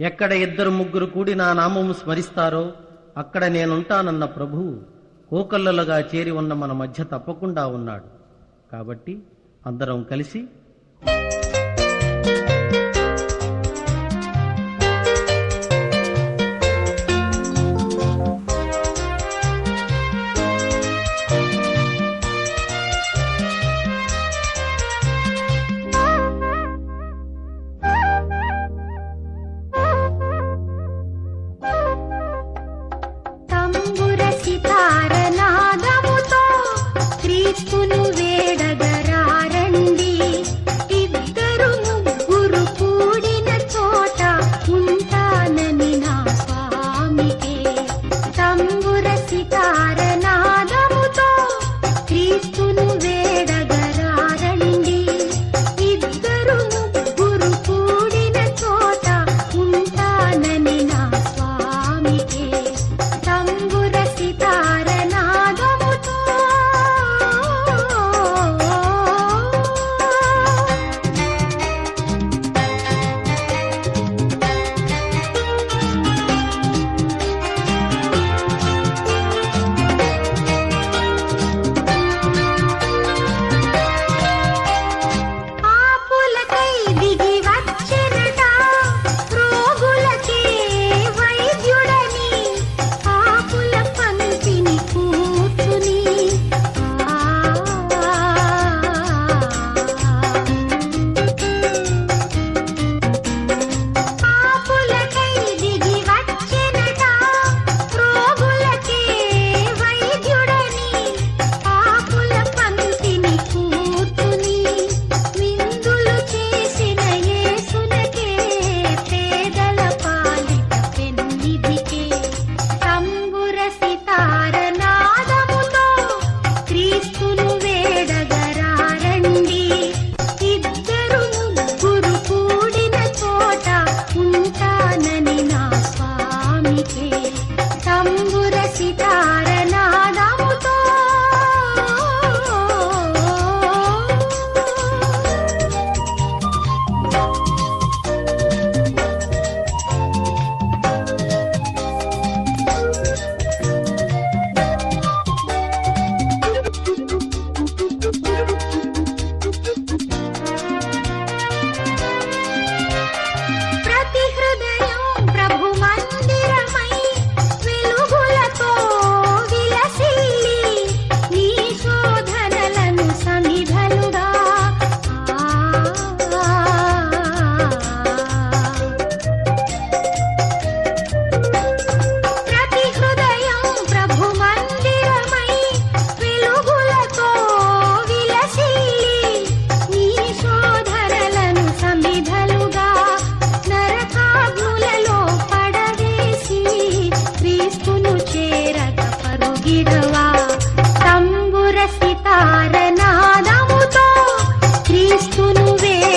ఎక్కడ ఇద్దరు ముగ్గురు కూడి నా నామము స్మరిస్తారో అక్కడ నేనుంటానన్న ప్రభువు కోకల్లలుగా చేరి ఉన్న మన మధ్య తప్పకుండా ఉన్నాడు. కాబట్టి అందరం కలిసి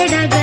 and i